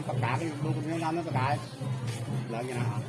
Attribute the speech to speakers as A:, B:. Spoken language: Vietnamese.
A: đó làm tất cả cái đồ đu cũng làm nó tất cả lớn như nào